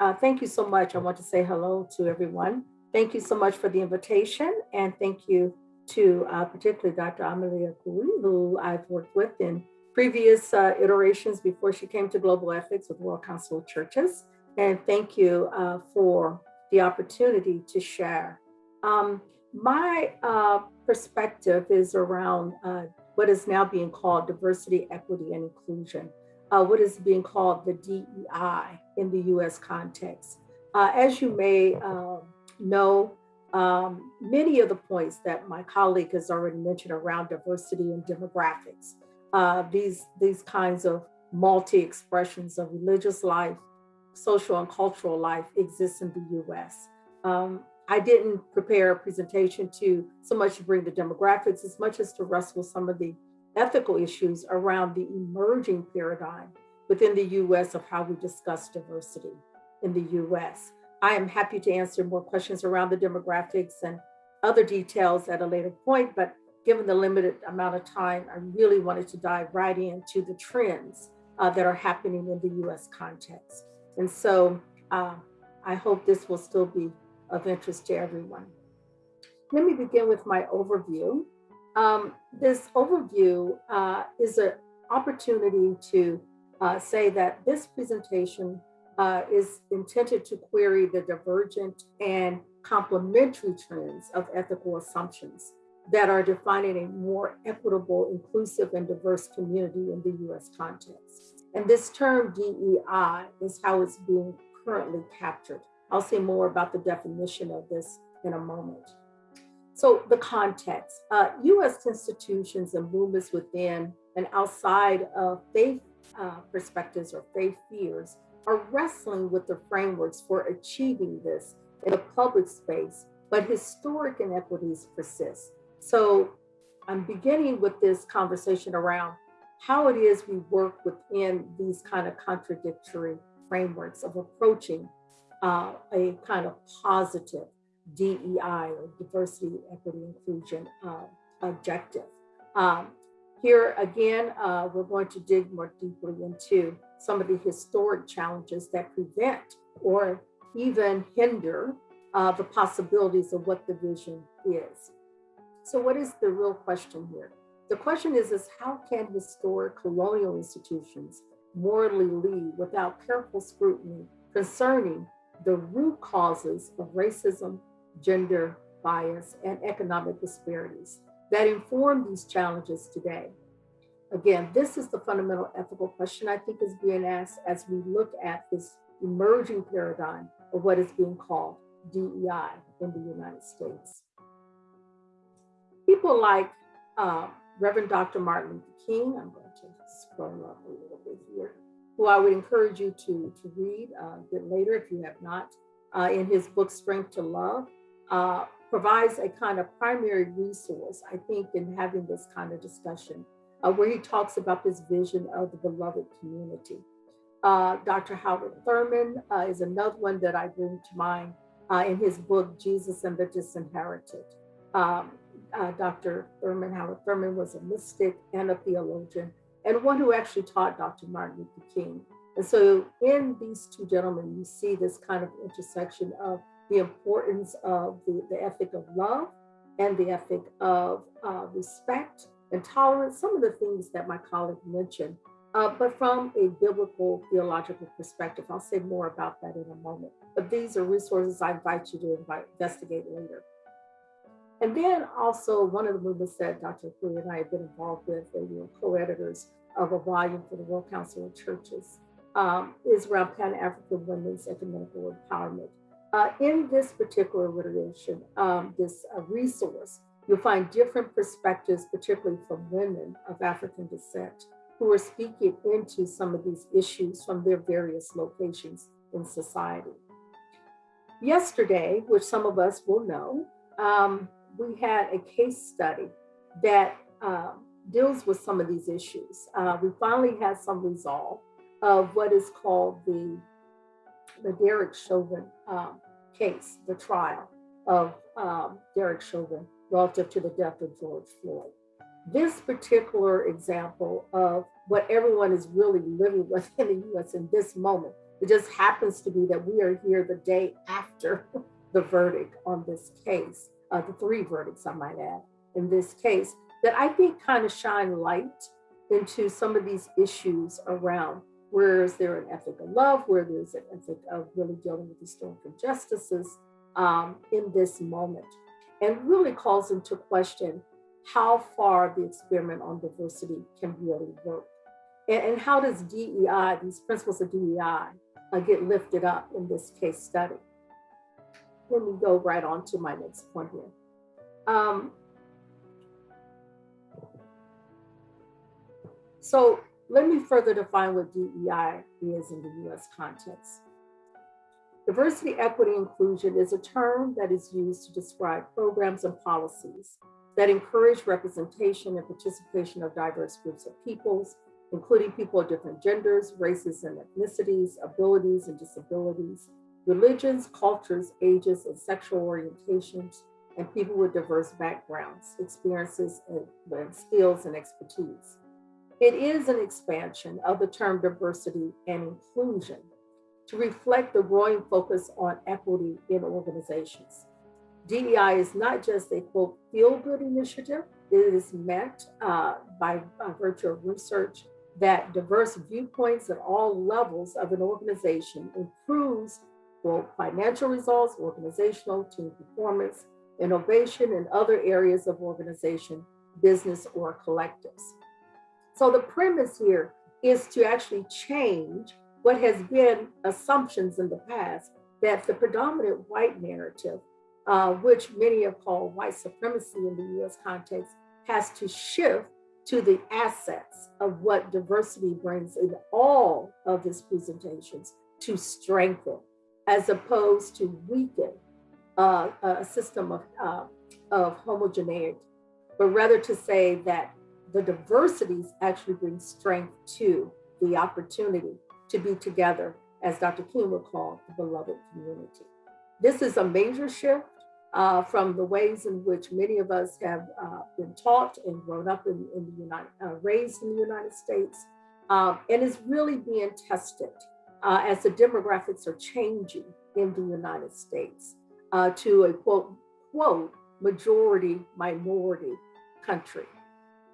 Uh, thank you so much. I want to say hello to everyone. Thank you so much for the invitation and thank you to uh, particularly Dr. Amélé Ekué, who I've worked with in previous uh, iterations before she came to Globethics with World Council of Churches. And thank you uh, for the opportunity to share. Um, my uh, perspective is around uh, what is now being called diversity, equity, and inclusion, uh, what is being called the DEI in the US context. Uh, as you may um, know, um, many of the points that my colleague has already mentioned around diversity and demographics, uh, these, these kinds of multi-expressions of religious life, social and cultural life exists in the US. Um, I didn't prepare a presentation to so much to bring the demographics as much as to wrestle some of the ethical issues around the emerging paradigm within the US of how we discuss diversity in the US. I am happy to answer more questions around the demographics and other details at a later point, but given the limited amount of time, I really wanted to dive right into the trends uh, that are happening in the US context. And so uh, I hope this will still be of interest to everyone. Let me begin with my overview. Um, this overview uh, is an opportunity to uh, say that this presentation uh, is intended to query the divergent and complementary trends of ethical assumptions that are defining a more equitable, inclusive, and diverse community in the US context. And this term DEI is how it's being currently captured. I'll say more about the definition of this in a moment. So the context, uh, US institutions and movements within and outside of faith uh, perspectives or faith fears are wrestling with the frameworks for achieving this in the public space, but historic inequities persist. So I'm beginning with this conversation around how it is we work within these kind of contradictory frameworks of approaching uh, a kind of positive DEI or diversity, equity, inclusion uh, objective. Um, here again, uh, we're going to dig more deeply into some of the historic challenges that prevent or even hinder uh, the possibilities of what the vision is. So what is the real question here? The question is, is how can historic colonial institutions morally lead without careful scrutiny concerning the root causes of racism, gender bias, and economic disparities that inform these challenges today? Again, this is the fundamental ethical question I think is being asked as we look at this emerging paradigm of what is being called DEI in the United States. People like uh, Reverend Dr. Martin Luther King, I'm going to scroll up a little bit here, who I would encourage you to, to read uh, a bit later if you have not, uh, in his book, Strength to Love, uh, provides a kind of primary resource, I think, in having this kind of discussion uh, where he talks about this vision of the beloved community. Uh, Dr. Howard Thurman uh, is another one that I bring to mind uh, in his book, Jesus and the Disinherited. Um, uh, Dr. Thurman, Howard Thurman was a mystic and a theologian and one who actually taught Dr. Martin Luther King. And so in these two gentlemen, you see this kind of intersection of the importance of the, the ethic of love and the ethic of uh, respect and tolerance, some of the things that my colleague mentioned, uh, but from a biblical theological perspective. I'll say more about that in a moment. But these are resources I invite you to invite, investigate later. And then also one of the movements that Dr. Ekué and I have been involved with, and we were co-editors of a volume for the World Council of Churches, um, is around Pan-African women's ecumenical empowerment. Uh, in this particular iteration, um, this uh, resource You'll find different perspectives, particularly from women of African descent, who are speaking into some of these issues from their various locations in society. Yesterday, which some of us will know, um, we had a case study that uh, deals with some of these issues. Uh, we finally had some resolve of what is called the, the Derek Chauvin um, case, the trial of um, Derek Chauvin relative to the death of George Floyd. This particular example of what everyone is really living with in the US in this moment It just happens to be that we are here the day after the verdict on this case, uh, the three verdicts, I might add, in this case, that I think kind of shine light into some of these issues around where is there an ethic of love, where there's an ethic of really dealing with historical justices um, in this moment, and really calls into question how far the experiment on diversity can really work. And, and how does DEI, these principles of DEI, uh, get lifted up in this case study? Let me go right on to my next point here. Um, so let me further define what DEI is in the US context. Diversity, equity, inclusion is a term that is used to describe programs and policies that encourage representation and participation of diverse groups of peoples, including people of different genders, races and ethnicities, abilities and disabilities, religions, cultures, ages, and sexual orientations, and people with diverse backgrounds, experiences, and, skills and expertise. It is an expansion of the term diversity and inclusion to reflect the growing focus on equity in organizations. DEI is not just a quote feel-good initiative. It is meant uh, by, by virtue of research that diverse viewpoints at all levels of an organization improves both financial results, organizational, team performance, innovation, and other areas of organization, business, or collectives. So the premise here is to actually change what has been assumptions in the past that the predominant white narrative, uh, which many have called white supremacy in the US context, has to shift to the assets of what diversity brings in all of its presentations to strengthen, as opposed to weaken uh, a system of, uh, of homogeneity, but rather to say that the diversities actually bring strength to the opportunity to be together, as Dr. King would call the beloved community. This is a major shift uh, from the ways in which many of us have uh, been taught and grown up in, in the United, uh, raised in the United States, um, and is really being tested uh, as the demographics are changing in the United States uh, to a quote, quote, majority minority country.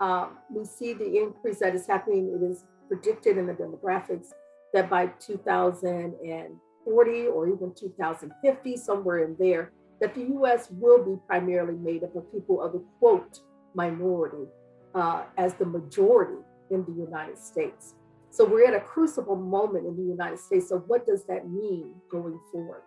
Um, we see the increase that is happening. It is predicted in the demographics that by 2040 or even 2050, somewhere in there, that the US will be primarily made up of people of the quote minority uh, as the majority in the United States. So we're at a crucible moment in the United States. So what does that mean going forward?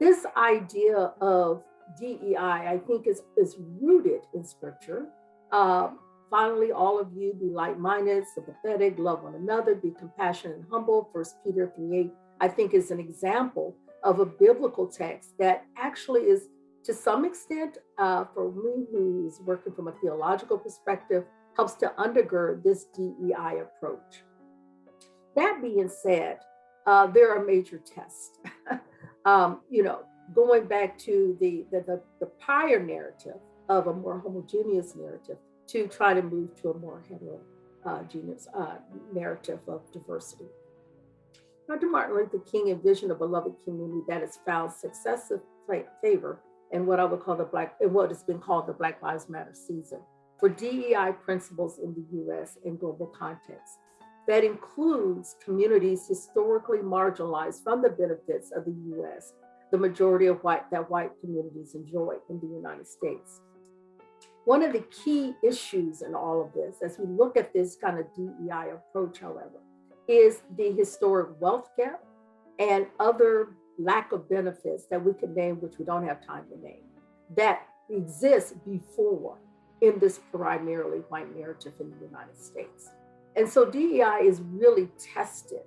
This idea of DEI, I think is, is rooted in scripture. Um, Finally, all of you be like-minded, sympathetic, love one another, be compassionate and humble. First Peter 3, 8, I think is an example of a biblical text that actually is to some extent, uh, for me who is working from a theological perspective, helps to undergird this DEI approach. That being said, uh, there are major tests. um, you know, going back to the, the, the, the prior narrative of a more homogeneous narrative, to try to move to a more heterogeneous uh, narrative of diversity. Dr. Martin Luther King envisioned a beloved community that has found successive favor in what I would call the Black, in what has been called the Black Lives Matter season for DEI principles in the US and global context. That includes communities historically marginalized from the benefits of the US, the majority of white that white communities enjoy in the United States. One of the key issues in all of this, as we look at this kind of DEI approach, however, is the historic wealth gap and other lack of benefits that we can name, which we don't have time to name, that exists before in this primarily white narrative in the United States. And so DEI is really tested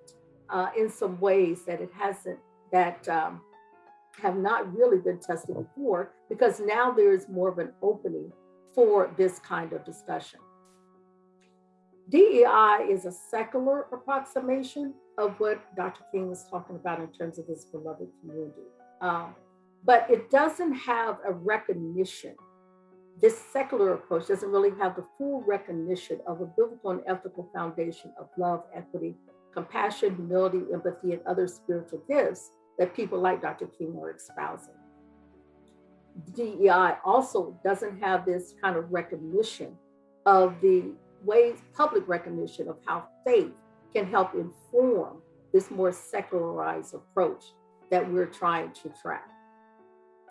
uh, in some ways that it hasn't, that um, have not really been tested before, because now there is more of an opening for this kind of discussion. DEI is a secular approximation of what Dr. King was talking about in terms of this beloved community. Um, but it doesn't have a recognition. This secular approach doesn't really have the full recognition of a biblical and ethical foundation of love, equity, compassion, humility, empathy, and other spiritual gifts that people like Dr. King are espousing. DEI also doesn't have this kind of recognition of the ways, public recognition of how faith can help inform this more secularized approach that we're trying to track.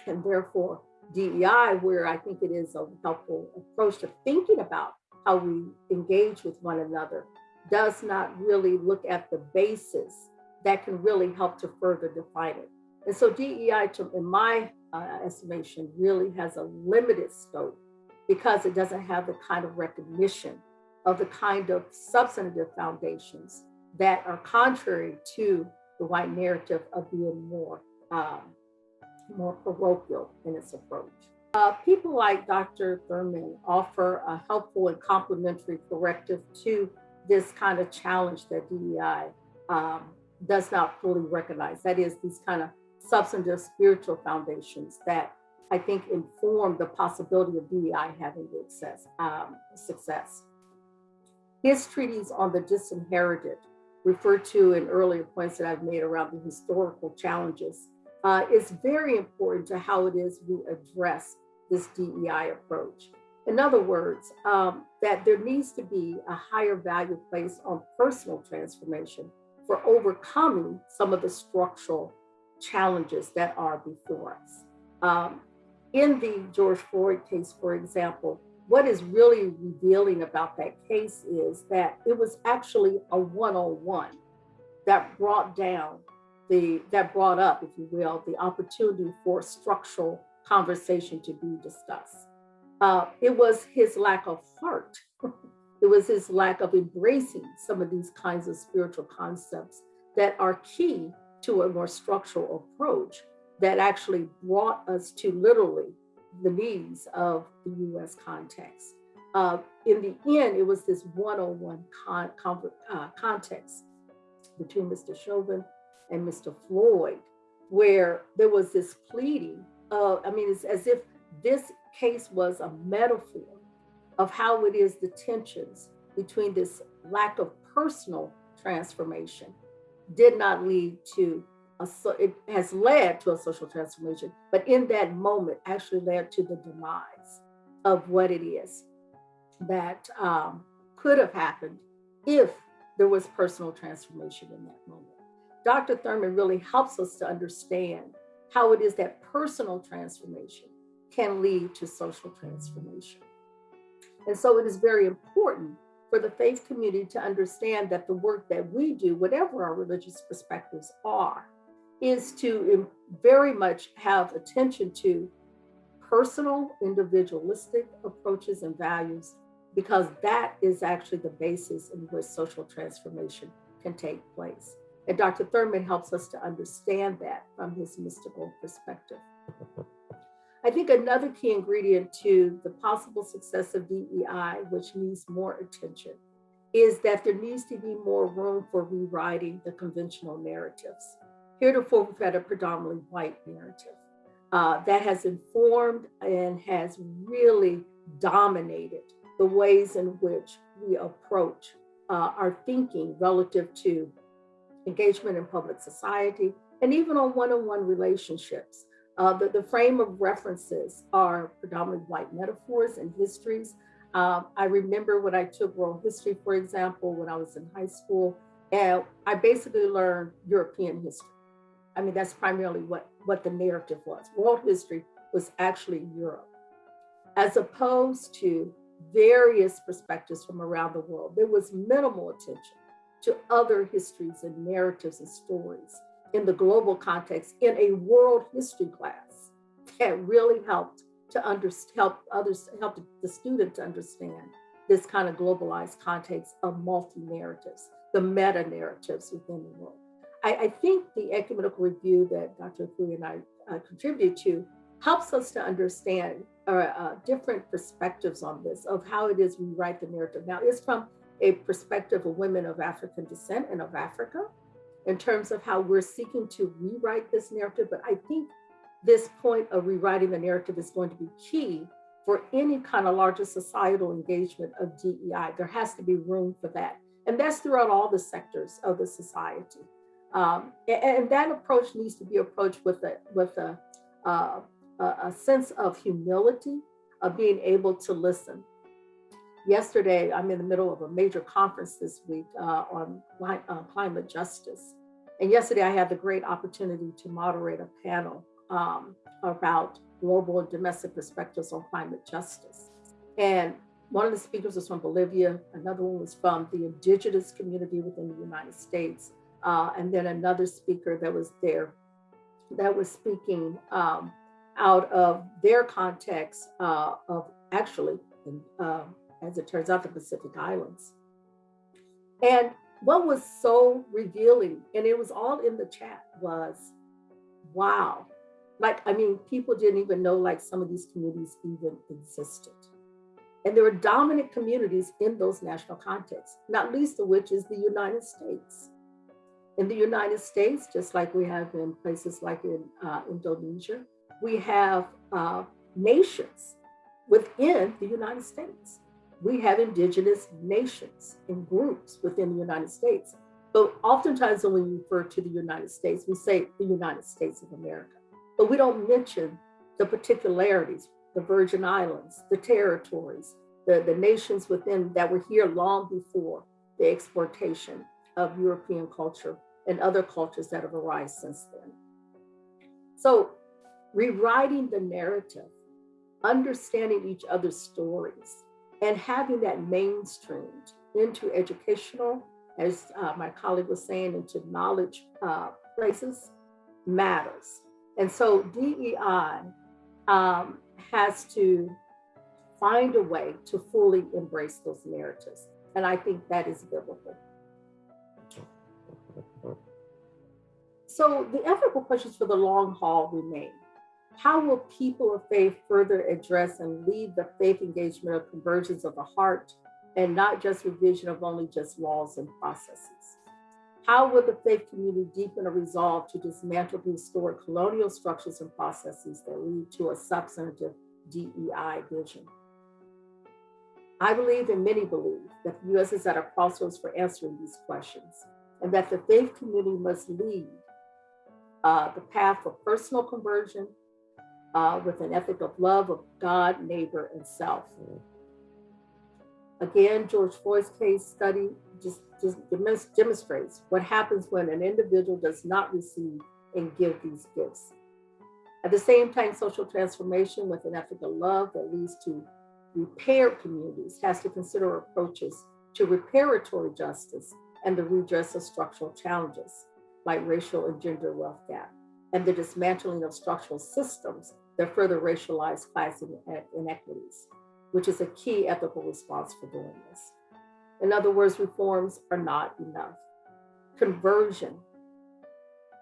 And therefore, DEI, where I think it is a helpful approach to thinking about how we engage with one another, does not really look at the basis that can really help to further define it. And so DEI, in my uh, estimation, really has a limited scope because it doesn't have the kind of recognition of the kind of substantive foundations that are contrary to the white narrative of being more, um, more parochial in its approach. Uh, people like Dr. Thurman offer a helpful and complementary corrective to this kind of challenge that DEI um, does not fully recognize. That is, these kind of substantive spiritual foundations that I think inform the possibility of DEI having success. Um, success. His treatise on the disinherited, referred to in earlier points that I've made around the historical challenges, uh, is very important to how it is we address this DEI approach. In other words, um, that there needs to be a higher value placed on personal transformation for overcoming some of the structural challenges that are before us. Um, in the George Floyd case, for example, what is really revealing about that case is that it was actually a one-on-one that brought down the, that brought up, if you will, the opportunity for structural conversation to be discussed. Uh, it was his lack of heart. it was his lack of embracing some of these kinds of spiritual concepts that are key to a more structural approach that actually brought us to literally the needs of the US context. Uh, in the end, it was this one-on-one con uh, context between Mr. Chauvin and Mr. Floyd, where there was this pleading. Uh, I mean, it's as if this case was a metaphor of how it is the tensions between this lack of personal transformation did not lead to a, so it has led to a social transformation, but in that moment actually led to the demise of what it is that um, could have happened if there was personal transformation in that moment. Dr. Thurman really helps us to understand how it is that personal transformation can lead to social transformation. And so it is very important for the faith community to understand that the work that we do, whatever our religious perspectives are, is to very much have attention to personal, individualistic approaches and values, because that is actually the basis in which social transformation can take place. And Dr. Thurman helps us to understand that from his mystical perspective. I think another key ingredient to the possible success of DEI, which needs more attention, is that there needs to be more room for rewriting the conventional narratives. Heretofore, we've had a predominantly white narrative uh, that has informed and has really dominated the ways in which we approach uh, our thinking relative to engagement in public society and even on one-on-one -on -one relationships. Uh, the, the frame of references are predominantly white metaphors and histories. Um, I remember when I took world history, for example, when I was in high school, and I basically learned European history. I mean, that's primarily what, what the narrative was. World history was actually Europe, as opposed to various perspectives from around the world. There was minimal attention to other histories and narratives and stories in the global context in a world history class that really helped to under, help others, help the student to understand this kind of globalized context of multi-narratives, the meta-narratives within the world. I, I, think the ecumenical review that Dr. Ekué and I uh, contribute to helps us to understand uh, uh, different perspectives on this, of how it is we write the narrative. Now, it's from a perspective of women of African descent and of Africa, in terms of how we're seeking to rewrite this narrative. But I think this point of rewriting the narrative is going to be key for any kind of larger societal engagement of DEI. There has to be room for that. And that's throughout all the sectors of the society. Um, and, and, that approach needs to be approached with a, with a, uh, a sense of humility, of being able to listen. Yesterday, I'm in the middle of a major conference this week uh, on uh, climate justice. And yesterday, I had the great opportunity to moderate a panel um, about global and domestic perspectives on climate justice. And one of the speakers was from Bolivia, another one was from the indigenous community within the United States, uh, and then another speaker that was there that was speaking um, out of their context uh, of actually, uh, as it turns out, the Pacific Islands. And what was so revealing, and it was all in the chat, was wow. Like, I mean, people didn't even know like some of these communities even existed. And there were dominant communities in those national contexts, not least of which is the United States. In the United States, just like we have in places like in uh, Indonesia, we have uh, nations within the United States. We have indigenous nations and groups within the United States. But oftentimes when we refer to the United States, we say the United States of America. But we don't mention the particularities, the Virgin Islands, the territories, the, the nations within that were here long before the exportation of European culture and other cultures that have arisen since then. So rewriting the narrative, understanding each other's stories, and having that mainstreamed into educational, as uh, my colleague was saying, into knowledge uh, places matters. And so DEI um, has to find a way to fully embrace those narratives. And I think that is biblical. So the ethical questions for the long haul remain. How will people of faith further address and lead the faith engagement of conversions of the heart and not just revision of only just laws and processes? How will the faith community deepen a resolve to dismantle the historic colonial structures and processes that lead to a substantive DEI vision? I believe and many believe that the U.S. is at a crossroads for answering these questions and that the faith community must lead uh, the path of personal conversion uh, with an ethic of love of God, neighbor, and self. Again, George Floyd's case study just, just demonstrates what happens when an individual does not receive and give these gifts. At the same time, social transformation with an ethic of love that leads to repaired communities has to consider approaches to reparatory justice and the redress of structural challenges like racial and gender wealth gap and the dismantling of structural systems that further racialize class inequities, which is a key ethical response for doing this. In other words, reforms are not enough. Conversion.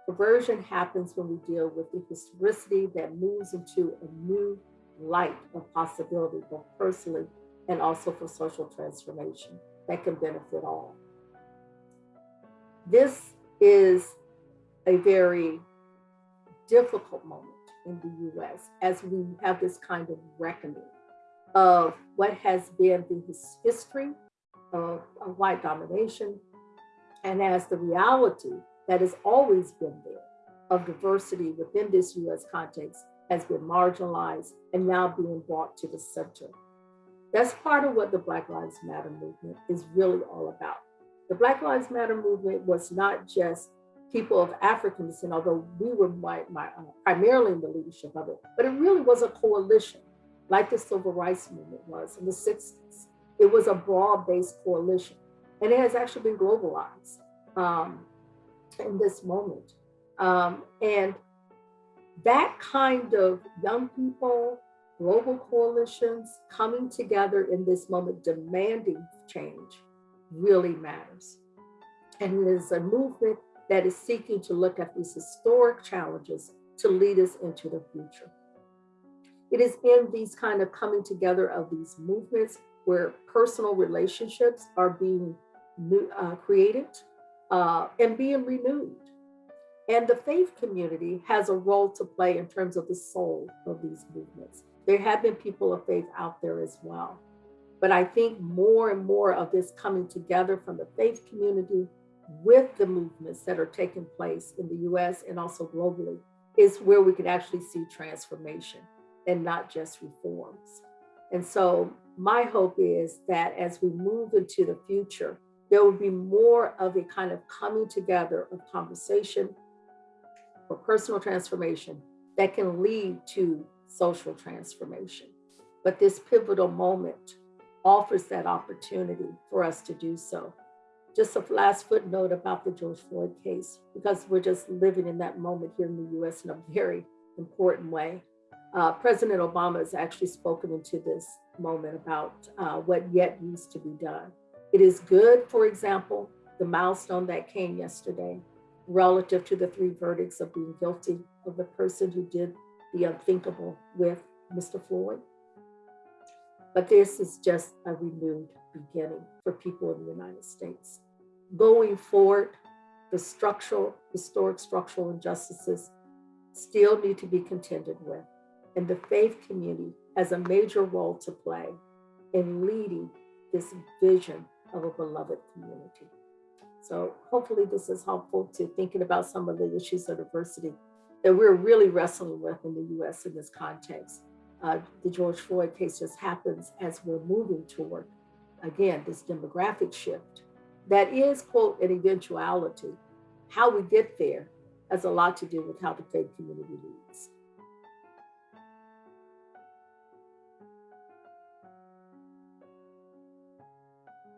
Conversion happens when we deal with the historicity that moves into a new light of possibility, both personally and also for social transformation that can benefit all. This is a very difficult moment in the US as we have this kind of reckoning of what has been the history of, of white domination and as the reality that has always been there of diversity within this US context has been marginalized and now being brought to the center. That's part of what the Black Lives Matter movement is really all about. The Black Lives Matter movement was not just people of African descent, although we were my, my, uh, primarily in the leadership of it, but it really was a coalition like the civil rights movement was in the 60s. It was a broad-based coalition and it has actually been globalized um, in this moment. Um, and that kind of young people, global coalitions coming together in this moment, demanding change really matters. And it is a movement that is seeking to look at these historic challenges to lead us into the future. It is in these kind of coming together of these movements where personal relationships are being uh, created uh, and being renewed. And the faith community has a role to play in terms of the soul of these movements. There have been people of faith out there as well. But I think more and more of this coming together from the faith community with the movements that are taking place in the US and also globally is where we can actually see transformation and not just reforms. And so my hope is that as we move into the future, there will be more of a kind of coming together of conversation for personal transformation that can lead to social transformation. But this pivotal moment offers that opportunity for us to do so. Just a last footnote about the George Floyd case, because we're just living in that moment here in the US in a very important way. Uh, President Obama has actually spoken into this moment about uh, what yet needs to be done. It is good, for example, the milestone that came yesterday relative to the three verdicts of being guilty of the person who did the unthinkable with Mr. Floyd. But this is just a renewed beginning for people in the United States. Going forward, the structural, historic structural injustices still need to be contended with. And the faith community has a major role to play in leading this vision of a beloved community. So hopefully this is helpful to thinking about some of the issues of diversity that we're really wrestling with in the US in this context. Uh, the George Floyd case just happens as we're moving toward, again, this demographic shift that is, quote, an eventuality. How we get there has a lot to do with how the faith community leads.